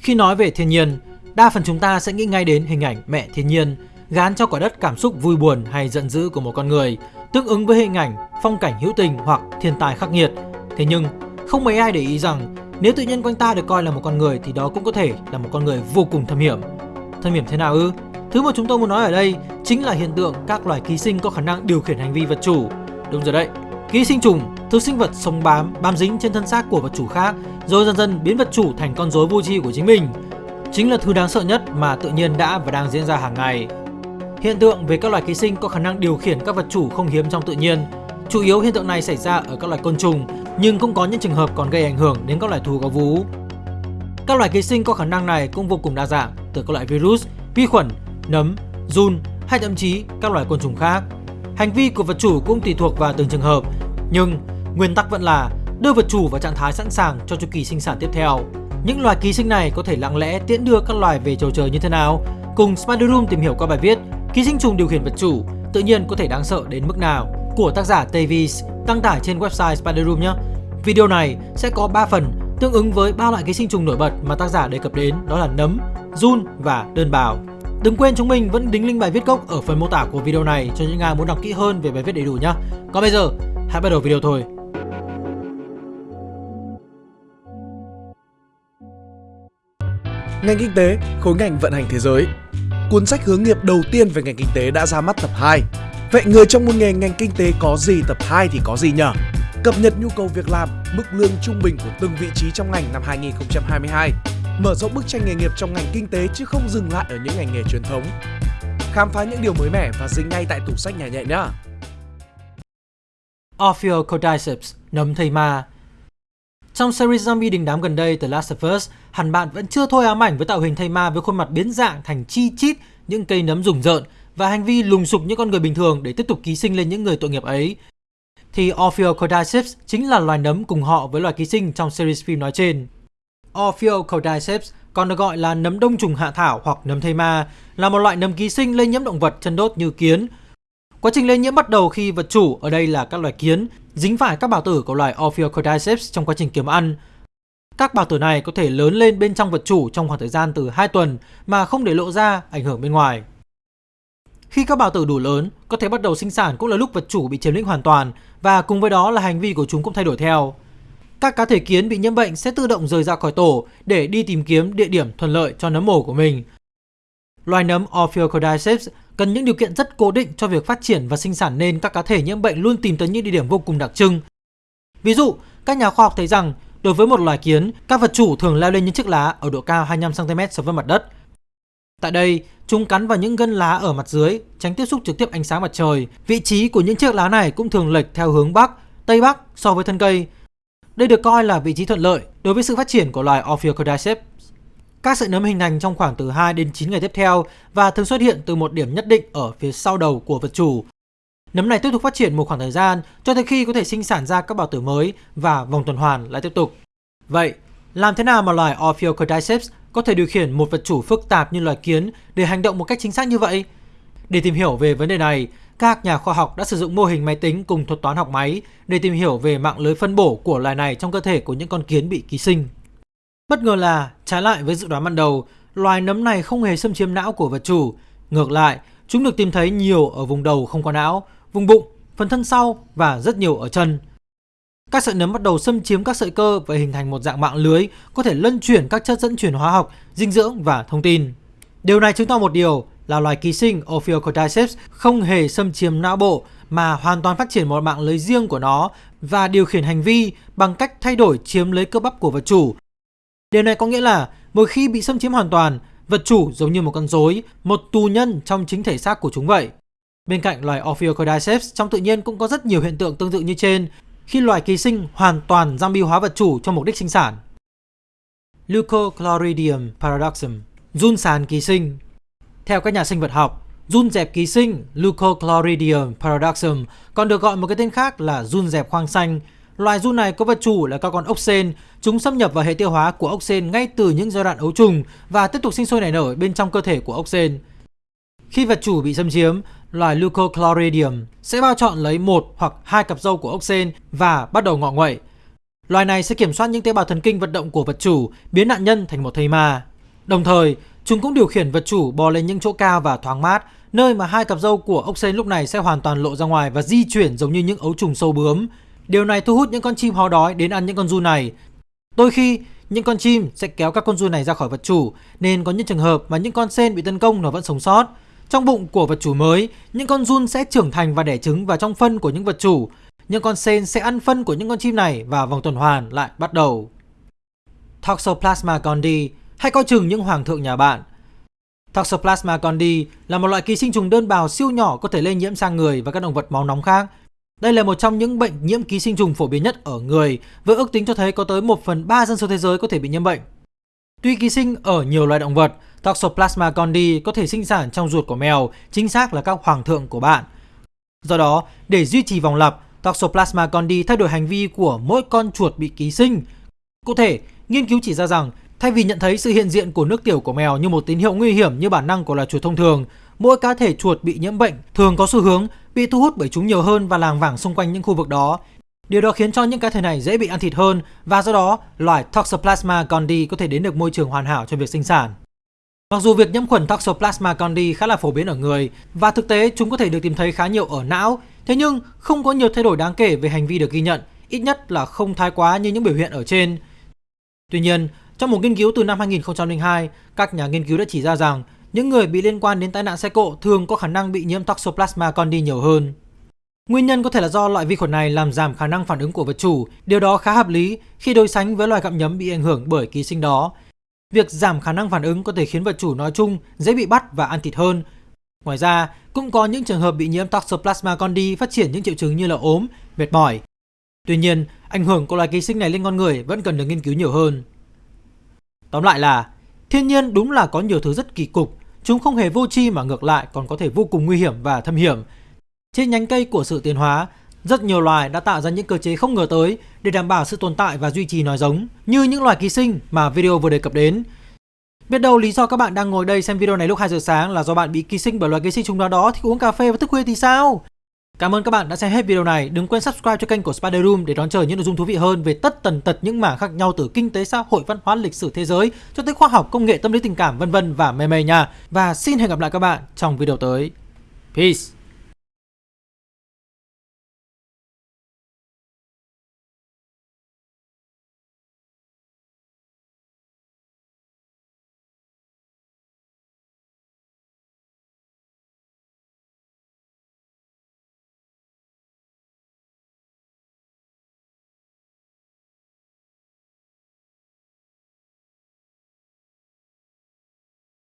Khi nói về thiên nhiên, đa phần chúng ta sẽ nghĩ ngay đến hình ảnh mẹ thiên nhiên, gán cho quả đất cảm xúc vui buồn hay giận dữ của một con người, tương ứng với hình ảnh phong cảnh hữu tình hoặc thiên tai khắc nghiệt. Thế nhưng, không mấy ai để ý rằng nếu tự nhiên quanh ta được coi là một con người thì đó cũng có thể là một con người vô cùng thâm hiểm. Thâm hiểm thế nào ư? Thứ mà chúng tôi muốn nói ở đây chính là hiện tượng các loài ký sinh có khả năng điều khiển hành vi vật chủ. Đúng rồi đấy, ký sinh trùng, thứ sinh vật sống bám, bám dính trên thân xác của vật chủ khác, rồi dần dần biến vật chủ thành con rối vô tri của chính mình. Chính là thứ đáng sợ nhất mà tự nhiên đã và đang diễn ra hàng ngày. Hiện tượng về các loài ký sinh có khả năng điều khiển các vật chủ không hiếm trong tự nhiên. Chủ yếu hiện tượng này xảy ra ở các loài côn trùng, nhưng cũng có những trường hợp còn gây ảnh hưởng đến các loài thú có vú. Các loài ký sinh có khả năng này cũng vô cùng đa dạng, từ các loại virus, vi khuẩn, nấm, giun hay thậm chí các loài côn trùng khác. Hành vi của vật chủ cũng tùy thuộc vào từng trường hợp, nhưng nguyên tắc vẫn là đưa vật chủ vào trạng thái sẵn sàng cho chu kỳ sinh sản tiếp theo. Những loài ký sinh này có thể lặng lẽ tiễn đưa các loài về chầu trời như thế nào? Cùng Spider Room tìm hiểu qua bài viết Ký sinh trùng điều khiển vật chủ tự nhiên có thể đáng sợ đến mức nào của tác giả Davies đăng tải trên website Spider Room nhé. Video này sẽ có 3 phần tương ứng với ba loại ký sinh trùng nổi bật mà tác giả đề cập đến đó là nấm, run và đơn bào. Đừng quên chúng mình vẫn đính link bài viết gốc ở phần mô tả của video này cho những ai muốn đọc kỹ hơn về bài viết đầy đủ nhé. Còn bây giờ, hãy bắt đầu video thôi. Ngành kinh tế, khối ngành vận hành thế giới. Cuốn sách hướng nghiệp đầu tiên về ngành kinh tế đã ra mắt tập 2 Vậy người trong một nghề ngành kinh tế có gì tập 2 thì có gì nhở? Cập nhật nhu cầu việc làm, mức lương trung bình của từng vị trí trong ngành năm 2022 Mở rộng bức tranh nghề nghiệp trong ngành kinh tế chứ không dừng lại ở những ngành nghề truyền thống. Khám phá những điều mới mẻ và dính ngay tại tủ sách nhà nhẹ nhé Ophiocordyceps, nấm thây ma trong series zombie đình đám gần đây The Last of Us, hẳn bạn vẫn chưa thôi ám ảnh với tạo hình thây ma với khuôn mặt biến dạng thành chi chít những cây nấm rùng rợn và hành vi lùng sục những con người bình thường để tiếp tục ký sinh lên những người tội nghiệp ấy. Thì Ophiocordyceps chính là loài nấm cùng họ với loài ký sinh trong series phim nói trên. Ophiocordyceps còn được gọi là nấm đông trùng hạ thảo hoặc nấm thây ma, là một loại nấm ký sinh lây nhiễm động vật chân đốt như kiến. Quá trình lây nhiễm bắt đầu khi vật chủ ở đây là các loài kiến dính phải các bào tử của loài Ophiocordyceps trong quá trình kiếm ăn. Các bào tử này có thể lớn lên bên trong vật chủ trong khoảng thời gian từ 2 tuần mà không để lộ ra ảnh hưởng bên ngoài. Khi các bào tử đủ lớn, có thể bắt đầu sinh sản cũng là lúc vật chủ bị chiếm lĩnh hoàn toàn và cùng với đó là hành vi của chúng cũng thay đổi theo. Các cá thể kiến bị nhiễm bệnh sẽ tự động rời ra khỏi tổ để đi tìm kiếm địa điểm thuận lợi cho nấm mồ của mình. Loài nấm Ophiocordyceps cần những điều kiện rất cố định cho việc phát triển và sinh sản nên các cá thể nhiễm bệnh luôn tìm tới những địa điểm vô cùng đặc trưng. Ví dụ, các nhà khoa học thấy rằng đối với một loài kiến, các vật chủ thường leo lên những chiếc lá ở độ cao 25cm so với mặt đất. Tại đây, chúng cắn vào những gân lá ở mặt dưới, tránh tiếp xúc trực tiếp ánh sáng mặt trời. Vị trí của những chiếc lá này cũng thường lệch theo hướng Bắc, Tây Bắc so với thân cây. Đây được coi là vị trí thuận lợi đối với sự phát triển của loài Ophiocordyceps. Các sợi nấm hình thành trong khoảng từ 2 đến 9 ngày tiếp theo và thường xuất hiện từ một điểm nhất định ở phía sau đầu của vật chủ. Nấm này tiếp tục phát triển một khoảng thời gian cho tới khi có thể sinh sản ra các bào tử mới và vòng tuần hoàn lại tiếp tục. Vậy, làm thế nào mà loài Ophiocordyceps có thể điều khiển một vật chủ phức tạp như loài kiến để hành động một cách chính xác như vậy? Để tìm hiểu về vấn đề này, các nhà khoa học đã sử dụng mô hình máy tính cùng thuật toán học máy để tìm hiểu về mạng lưới phân bổ của loài này trong cơ thể của những con kiến bị ký sinh. Bất ngờ là, trái lại với dự đoán ban đầu, loài nấm này không hề xâm chiếm não của vật chủ. Ngược lại, chúng được tìm thấy nhiều ở vùng đầu không có não, vùng bụng, phần thân sau và rất nhiều ở chân. Các sợi nấm bắt đầu xâm chiếm các sợi cơ và hình thành một dạng mạng lưới có thể lân chuyển các chất dẫn chuyển hóa học, dinh dưỡng và thông tin. Điều này chứng tỏ một điều là loài ký sinh Ophiocordyceps không hề xâm chiếm não bộ mà hoàn toàn phát triển một mạng lưới riêng của nó và điều khiển hành vi bằng cách thay đổi chiếm lấy cơ bắp của vật chủ Điều này có nghĩa là một khi bị xâm chiếm hoàn toàn, vật chủ giống như một con rối, một tù nhân trong chính thể xác của chúng vậy. Bên cạnh loài Ophiocordyceps, trong tự nhiên cũng có rất nhiều hiện tượng tương tự như trên, khi loài ký sinh hoàn toàn zombie hóa vật chủ cho mục đích sinh sản. Leucochloridium paradoxum, run sàn ký sinh. Theo các nhà sinh vật học, run dẹp ký sinh Leucochloridium paradoxum còn được gọi một cái tên khác là run dẹp khoang xanh Loài run này có vật chủ là các con ốc sên. Chúng xâm nhập vào hệ tiêu hóa của ốc sên ngay từ những giai đoạn ấu trùng và tiếp tục sinh sôi nảy nở bên trong cơ thể của ốc sên. Khi vật chủ bị xâm chiếm, loài Leucochloridium sẽ bao chọn lấy một hoặc hai cặp râu của ốc sên và bắt đầu ngọ nguậy. Loài này sẽ kiểm soát những tế bào thần kinh vận động của vật chủ, biến nạn nhân thành một thây ma. Đồng thời, chúng cũng điều khiển vật chủ bò lên những chỗ cao và thoáng mát, nơi mà hai cặp râu của ốc sên lúc này sẽ hoàn toàn lộ ra ngoài và di chuyển giống như những ấu trùng sâu bướm. Điều này thu hút những con chim ho đói đến ăn những con giun này. Đôi khi, những con chim sẽ kéo các con giun này ra khỏi vật chủ, nên có những trường hợp mà những con sen bị tấn công nó vẫn sống sót. Trong bụng của vật chủ mới, những con giun sẽ trưởng thành và đẻ trứng vào trong phân của những vật chủ. Những con sen sẽ ăn phân của những con chim này và vòng tuần hoàn lại bắt đầu. Toxoplasma gondii hay coi chừng những hoàng thượng nhà bạn. Toxoplasma gondii là một loại ký sinh trùng đơn bào siêu nhỏ có thể lây nhiễm sang người và các động vật máu nóng khác. Đây là một trong những bệnh nhiễm ký sinh trùng phổ biến nhất ở người, với ước tính cho thấy có tới 1 phần 3 dân số thế giới có thể bị nhiễm bệnh. Tuy ký sinh ở nhiều loài động vật, Toxoplasma gondii có thể sinh sản trong ruột của mèo, chính xác là các hoàng thượng của bạn. Do đó, để duy trì vòng lặp, Toxoplasma gondii thay đổi hành vi của mỗi con chuột bị ký sinh. Cụ thể, nghiên cứu chỉ ra rằng thay vì nhận thấy sự hiện diện của nước tiểu của mèo như một tín hiệu nguy hiểm như bản năng của loài chuột thông thường, mỗi cá thể chuột bị nhiễm bệnh thường có xu hướng bị thu hút bởi chúng nhiều hơn và làng vảng xung quanh những khu vực đó. Điều đó khiến cho những cá thể này dễ bị ăn thịt hơn và do đó loài Toxoplasma gondii có thể đến được môi trường hoàn hảo cho việc sinh sản. Mặc dù việc nhiễm khuẩn Toxoplasma gondii khá là phổ biến ở người và thực tế chúng có thể được tìm thấy khá nhiều ở não, thế nhưng không có nhiều thay đổi đáng kể về hành vi được ghi nhận, ít nhất là không thái quá như những biểu hiện ở trên. Tuy nhiên, trong một nghiên cứu từ năm 2002, các nhà nghiên cứu đã chỉ ra rằng những người bị liên quan đến tai nạn xe cộ thường có khả năng bị nhiễm Toxoplasma gondii nhiều hơn. Nguyên nhân có thể là do loại vi khuẩn này làm giảm khả năng phản ứng của vật chủ, điều đó khá hợp lý khi đối sánh với loài gặm nhấm bị ảnh hưởng bởi ký sinh đó. Việc giảm khả năng phản ứng có thể khiến vật chủ nói chung dễ bị bắt và ăn thịt hơn. Ngoài ra, cũng có những trường hợp bị nhiễm Toxoplasma gondii phát triển những triệu chứng như là ốm, mệt mỏi. Tuy nhiên, ảnh hưởng của loài ký sinh này lên con người vẫn cần được nghiên cứu nhiều hơn. Tóm lại là, thiên nhiên đúng là có nhiều thứ rất kỳ cục, chúng không hề vô tri mà ngược lại còn có thể vô cùng nguy hiểm và thâm hiểm. Trên nhánh cây của sự tiến hóa, rất nhiều loài đã tạo ra những cơ chế không ngờ tới để đảm bảo sự tồn tại và duy trì nòi giống, như những loài ký sinh mà video vừa đề cập đến. Biết đâu lý do các bạn đang ngồi đây xem video này lúc 2 giờ sáng là do bạn bị ký sinh bởi loài ký sinh trùng nào đó thì uống cà phê và thức khuya thì sao? Cảm ơn các bạn đã xem hết video này. Đừng quên subscribe cho kênh của Spider Room để đón chờ những nội dung thú vị hơn về tất tần tật những mảng khác nhau từ kinh tế, xã hội, văn hóa, lịch sử thế giới cho tới khoa học, công nghệ, tâm lý tình cảm vân vân và mê mê nha. Và xin hẹn gặp lại các bạn trong video tới. Peace.